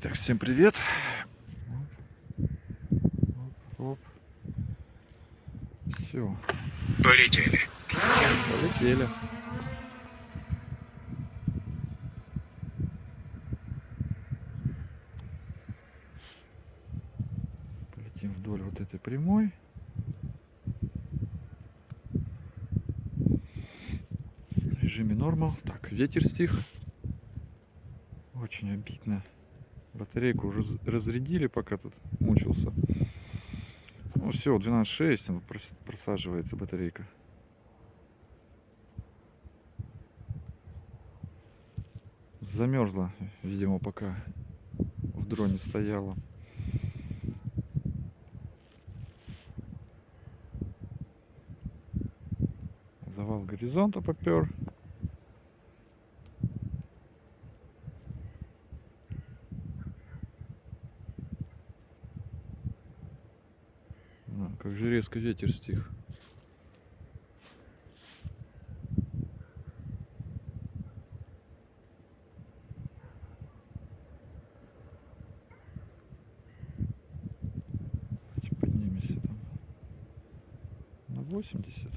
Так, всем привет. Оп, Все, Полетели. полетели. Полетим вдоль вот этой прямой. В режиме нормал. Так, ветер стих. Очень обидно. Батарейку раз- разрядили, пока тут мучился. Ну все, 12.6, она прос- просаживается батарейка. Замерзла, видимо, пока в дроне стояла. Завал горизонта попер. Как же резко ветер стих. Поднимемся там на 80.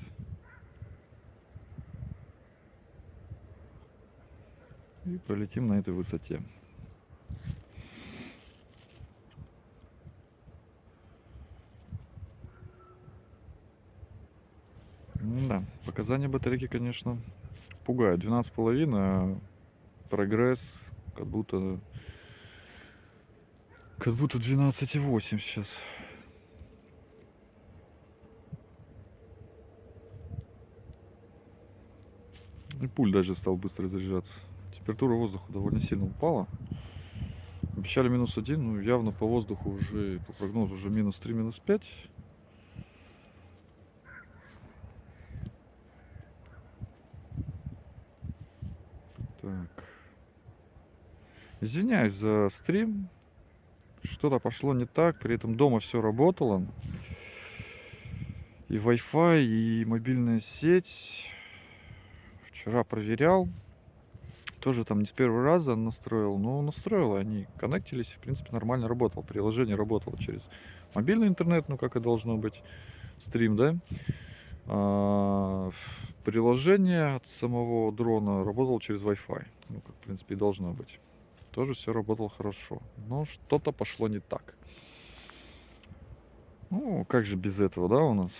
И полетим на этой высоте. Да, показания батарейки, конечно, пугают. 12,5, а прогресс как будто... Как будто 12,8 сейчас. И пуль даже стал быстро заряжаться. Температура воздуха довольно сильно упала. Обещали минус один, ну явно по воздуху уже, по прогнозу уже минус 3, минус 5. Так. Извиняюсь за стрим. Что-то пошло не так. При этом дома все работало. И Wi-Fi, и мобильная сеть. Вчера проверял. Тоже там не с первого раза настроил. Но настроил. Они коннектились. В принципе, нормально работал. Приложение работало через мобильный интернет. Ну, как и должно быть. Стрим, да? А, приложение от самого дрона работало через Wi-Fi. Ну, как, в принципе, и должно быть. Тоже все работало хорошо. Но что-то пошло не так. Ну, как же без этого, да, у нас?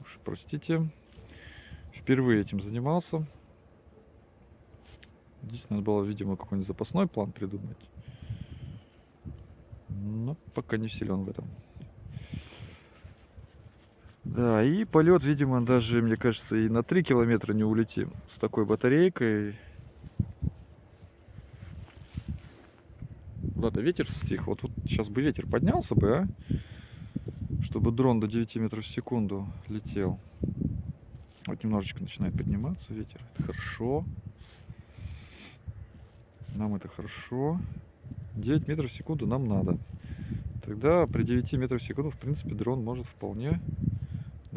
Уж простите. Впервые этим занимался. Здесь надо было, видимо, какой-нибудь запасной план придумать. Но пока не силен в этом. Да, и полет, видимо, даже, мне кажется, и на 3 километра не улетим с такой батарейкой. Ладно, ветер стих. Вот, вот сейчас бы ветер поднялся бы, а? Чтобы дрон до 9 метров в секунду летел. Вот немножечко начинает подниматься ветер. Это хорошо. Нам это хорошо. 9 метров в секунду нам надо. Тогда при 9 метрах в секунду, в принципе, дрон может вполне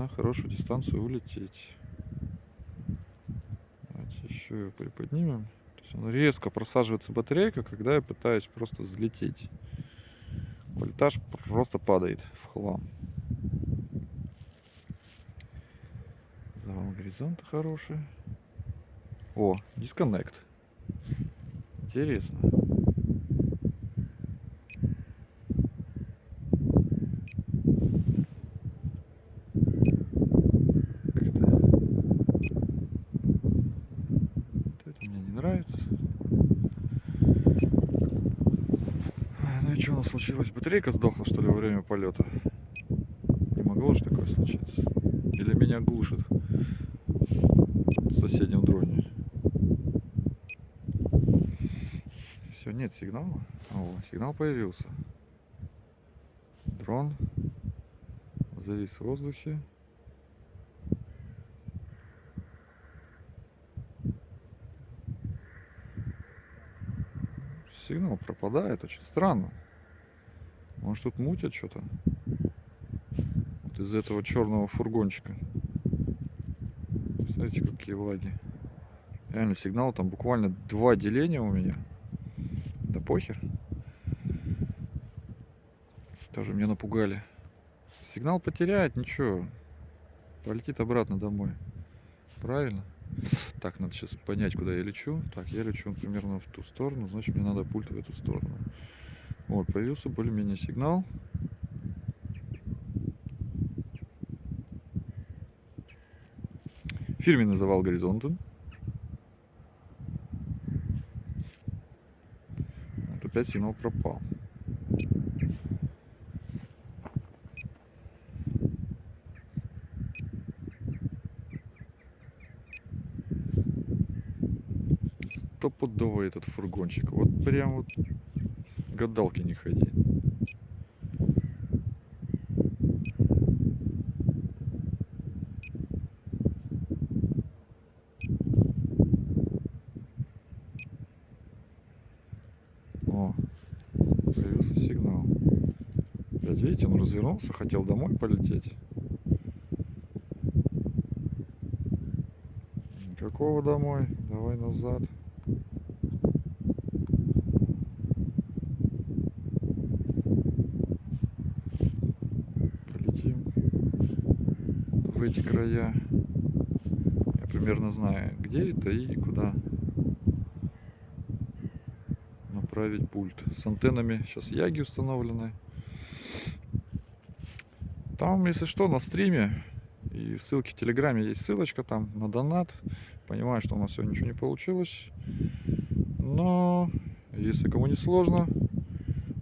на хорошую дистанцию улететь. Давайте еще его приподнимем. То есть он резко просаживается батарейка, когда я пытаюсь просто взлететь. Вольтаж просто падает в хлам. Завал горизонта хороший. О, дисконнект. Интересно. Как-то Вот это мне не нравится. А, Ну и что у нас случилось? Батарейка сдохла, что ли, во время полета? Не могло же такое случиться? Или меня глушит в соседнем дроне? Все, нет сигнала. О, сигнал появился. Дрон завис в воздухе. Сигнал пропадает, очень странно. Может тут мутят что-то? Вот из этого черного фургончика. Смотрите, какие лаги. Реально сигнал там буквально два деления у меня. Да похер. Тоже меня напугали. Сигнал потеряет, ничего. Полетит обратно домой. Правильно? Так, надо сейчас понять, куда я лечу. Так, я лечу примерно в ту сторону, значит, мне надо пульт в эту сторону. Вот, появился более-менее сигнал. Фирменный завал горизонтом. Вот опять сигнал пропал. стопудово этот фургончик. Вот прям вот гадалки не ходи. О, появился сигнал. Опять видите, он развернулся, хотел домой полететь. Какого домой? Давай назад. Эти края. Я примерно знаю, где это и куда направить пульт. С антеннами сейчас яги установлены. Там, если что, на стриме и ссылки в Телеграме есть ссылочка там на донат. Понимаю, что у нас сегодня ничего не получилось. Но если кому не сложно,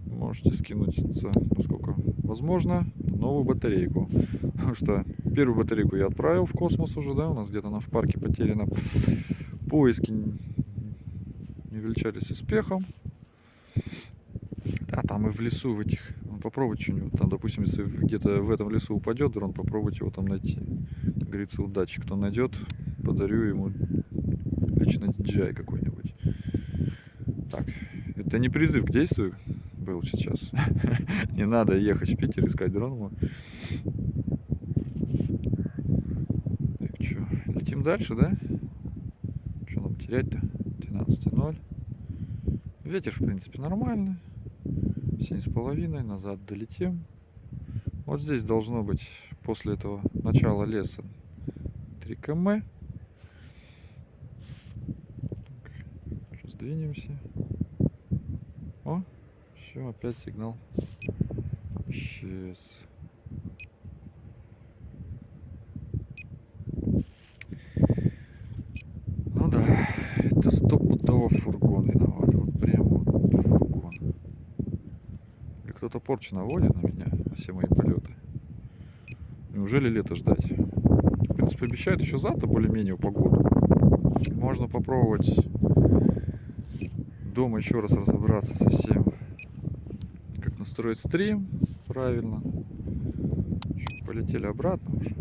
можете скинуть, насколько возможно, новую батарейку. Потому что Первую батарейку я отправил в космос уже, да, у нас где-то она в парке потеряна. Поиски не величались успехом. Да, там и в лесу в этих, ну, попробуйте что-нибудь, там, допустим, если где-то в этом лесу упадет дрон, попробуйте его там найти. Как говорится, удачи. Кто найдет, подарю ему лично DJI какой-нибудь. Так, это не призыв к действию был сейчас. не надо ехать в Питер искать дрон. Дальше, да? Что нам терять-то? 12.0. Ветер, в принципе, нормальный. 7,5. Назад долетим. Вот здесь должно быть после этого начала леса 3 км. сейчас двинемся. О, все, опять сигнал. Исчез. стопудово фургон виноват. Вот прям вот фургон. Или кто-то порчу наводит на меня, на все мои полеты. Неужели лето ждать? В принципе, обещают еще завтра более-менее погоду. Можно попробовать дома еще раз разобраться со всем. Как настроить стрим правильно. Полетели обратно уже.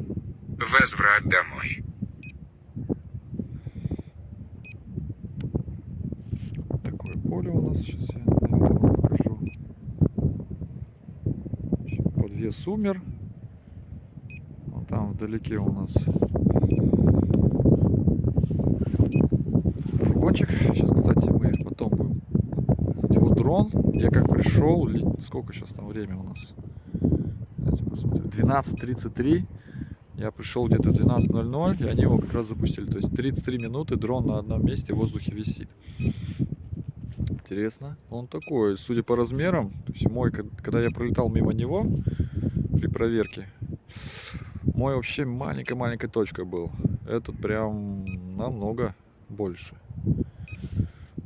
Возврат домой. поле у нас. Сейчас я наверное, вам покажу. Подвес умер. Вон там вдалеке у нас фургончик. Сейчас, кстати, мы потом будем... Кстати, вот дрон. Я как пришел... Сколько сейчас там время у нас? 12.33. Я пришел где-то в 12.00, и они его как раз запустили. То есть 33 минуты дрон на одном месте в воздухе висит интересно. Он такой, судя по размерам, то есть мой, когда я пролетал мимо него при проверке, мой вообще маленькая-маленькая точка был. Этот прям намного больше.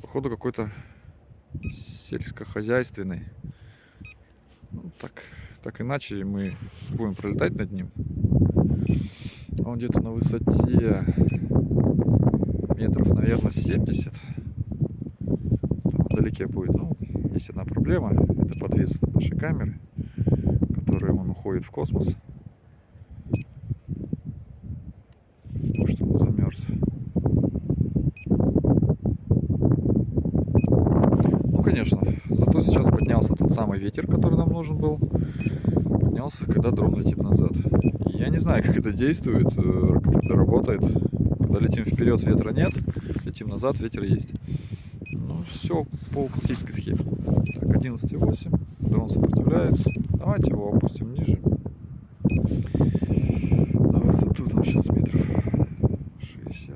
Походу какой-то сельскохозяйственный. Ну, так, так иначе мы будем пролетать над ним. Он где-то на высоте метров, наверное, 70 вдалеке будет. Ну, есть одна проблема, это подвес нашей камеры, который он уходит в космос. Потому что он замерз. Ну, конечно, зато сейчас поднялся тот самый ветер, который нам нужен был. Поднялся, когда дрон летит назад. Я не знаю, как это действует, э, как это работает. Когда летим вперед, ветра нет, летим назад, ветер есть. Ну, все по классической схеме. Так, 11,8. Дрон сопротивляется. Давайте его опустим ниже. На высоту там сейчас метров 60.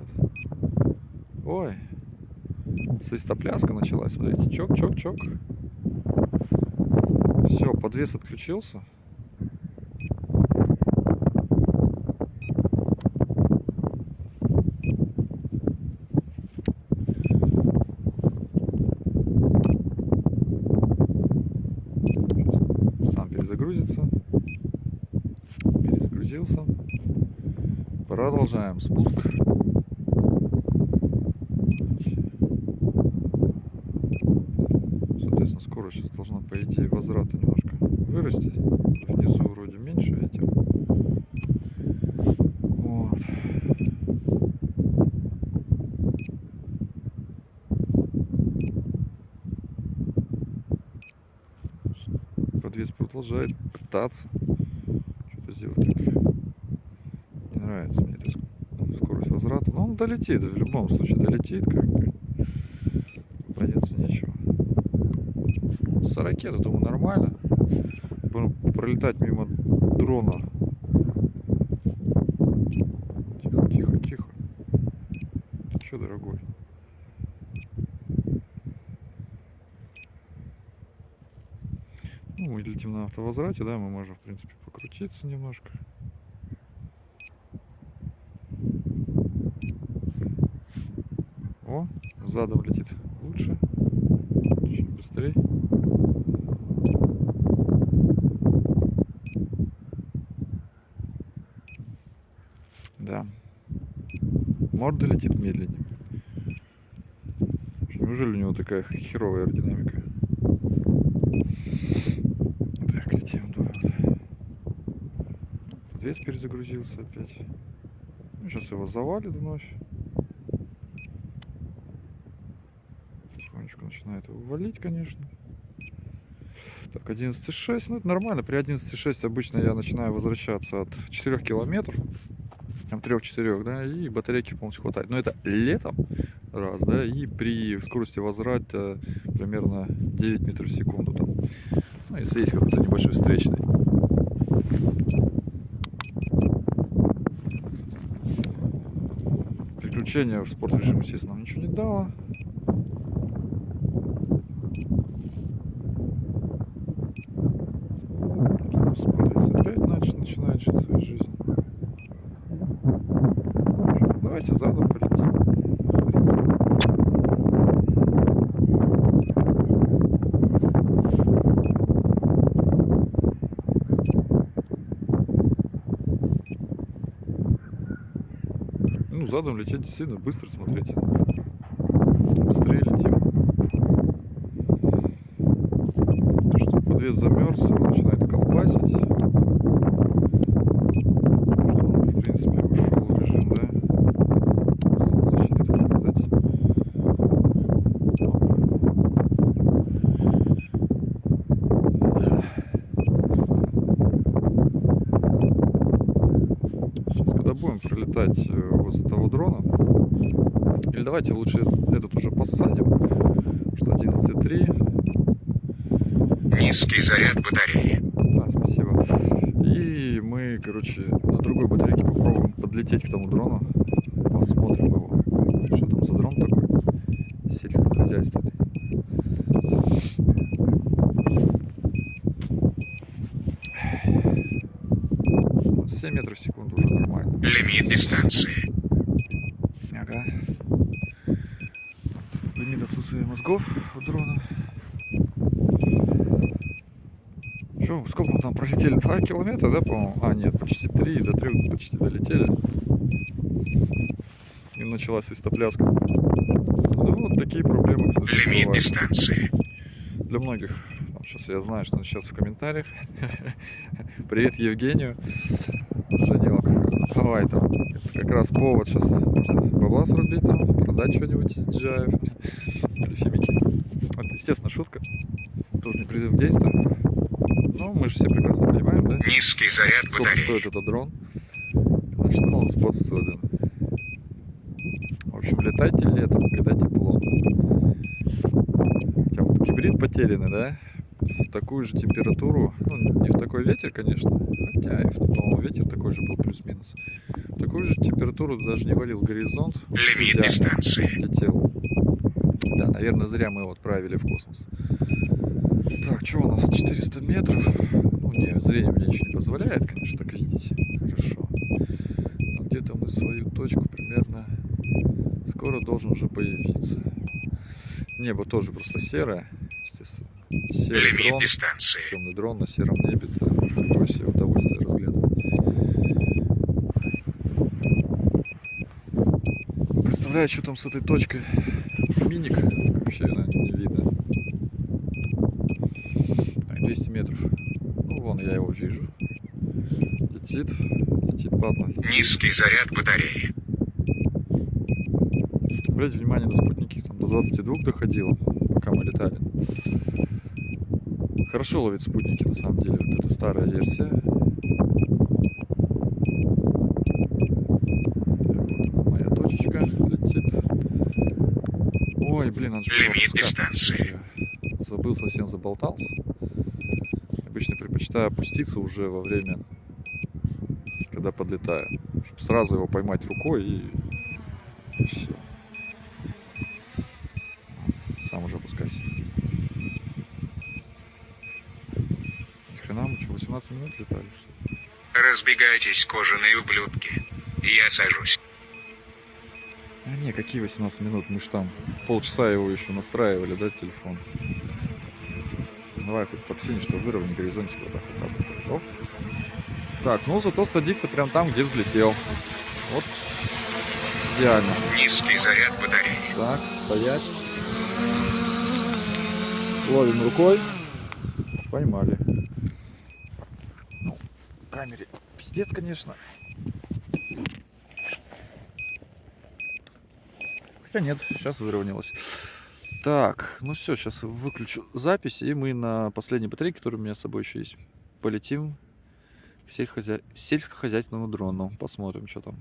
Ой. Свистопляска началась. Смотрите, чок, чок, чок. Все, подвес отключился. Перезагрузится. Перезагрузился. Продолжаем спуск. Соответственно, скорость сейчас должна, по идее, возврата немножко вырасти. Внизу вроде меньше ветер. Вот. Подвес продолжает пытаться что-то сделать. Не нравится мне эта ск- скорость возврата. Но он долетит, в любом случае долетит, как бы. Бояться нечего. С ракеты, думаю, нормально. Будем пролетать мимо дрона. Тихо, тихо, тихо. Ты что, дорогой? Ну, мы летим на автовозврате, да, мы можем, в принципе, покрутиться немножко. О, задом летит лучше. Чуть быстрее. Да. Морда летит медленнее. Неужели у него такая херовая аэродинамика? Так, летим, да. Подвес перезагрузился опять. Сейчас его завалит вновь. Потихонечку начинает его валить, конечно. Так, 11,6. Ну, это нормально. При 11,6 обычно я начинаю возвращаться от 4 километров. Там 3-4, да, и батарейки полностью хватает. Но это летом раз, да, и при скорости возврата примерно 9 метров в секунду там. Ну, если есть какой-то небольшой встречный. Переключение в спорт режим, естественно, нам ничего не дало. Подвес опять нач- начинает жить своей жизнью. Давайте задом полетим. Хрен Ну, задом лететь действительно быстро, смотрите. Быстрее летим. То, что подвес замерз, его начинает колбасить. Что он, в принципе, ушел в режим, да? Самозащиты, так сказать. Да. Сейчас, когда будем пролетать э, возле того дрона, или давайте лучше этот уже посадим, что 11.3, Низкий заряд батареи. да, спасибо. И мы, короче, на другой батарейке попробуем подлететь к тому дрону, посмотрим его, что там за дрон такой сельскохозяйственный. Вот 7 метров в секунду уже нормально. Лимит дистанции. Ага. Лимит отсутствия мозгов у дрона. Че, сколько мы там пролетели? Два километра, да, по-моему? А, нет, почти три, до трех почти долетели. И началась свистопляска. Ну, вот такие проблемы, к сожалению, Лимит бывают. дистанции. Для многих. сейчас я знаю, что он сейчас в комментариях. Привет Евгению. Женек, давай там. Это как раз повод сейчас можно бабла срубить там, продать что-нибудь из DJI или фимики. Это, естественно, шутка. Тоже не призыв к действию. Но мы же все прекрасно понимаем, да? Низкий заряд Сколько батареи. стоит этот дрон? На что он способен? В общем, летайте летом, когда тепло. потеряны, да? В такую же температуру, ну, не в такой ветер, конечно, хотя и, в- по-моему, ветер такой же был плюс-минус. В такую же температуру даже не валил горизонт. Лимит идеально дистанции. летел. Да, наверное, зря мы его отправили в космос. Так, что у нас? 400 метров. Ну, не, зрение мне ничего не позволяет, конечно, так видеть. Хорошо. Но где-то мы свою точку примерно скоро должен уже появиться. Небо тоже просто серое. Серый Лимит дрон, дистанции. темный дрон на сером небе. Какое себе удовольствие разглядывать. Представляю, что там с этой точкой. Миник вообще наверное, не видно. Так, 200 метров. Ну, вон я его вижу. Летит. Летит, падла. Низкий заряд батареи. Обратите внимание на спутники, там до 22 доходило, пока мы летали. Хорошо ловит спутники, на самом деле. Вот это старая версия. Так, вот она, моя точечка летит. Ой, блин, надо же Лимит дистанции. Забыл, совсем заболтался. Обычно предпочитаю опуститься уже во время, когда подлетаю. Чтобы сразу его поймать рукой и, все. Сам уже опускайся. Ни хрена мы что, 18 минут летали, что ли? Разбегайтесь, кожаные ублюдки. Я сажусь. А не, какие 18 минут? Мы ж там полчаса его еще настраивали, да, телефон? Давай хоть под финиш, что выровняй горизонтик вот так вот. Оп. Так, ну зато садится прям там, где взлетел. Вот. Идеально. Низкий заряд батареи. Так, стоять. Ловим рукой. Поймали. Ну, камере пиздец, конечно. Хотя нет, сейчас выровнялось. Так, ну все, сейчас выключу запись, и мы на последней батарейке, которая у меня с собой еще есть, полетим к сельскохозя- сельскохозяйственному дрону. Посмотрим, что там.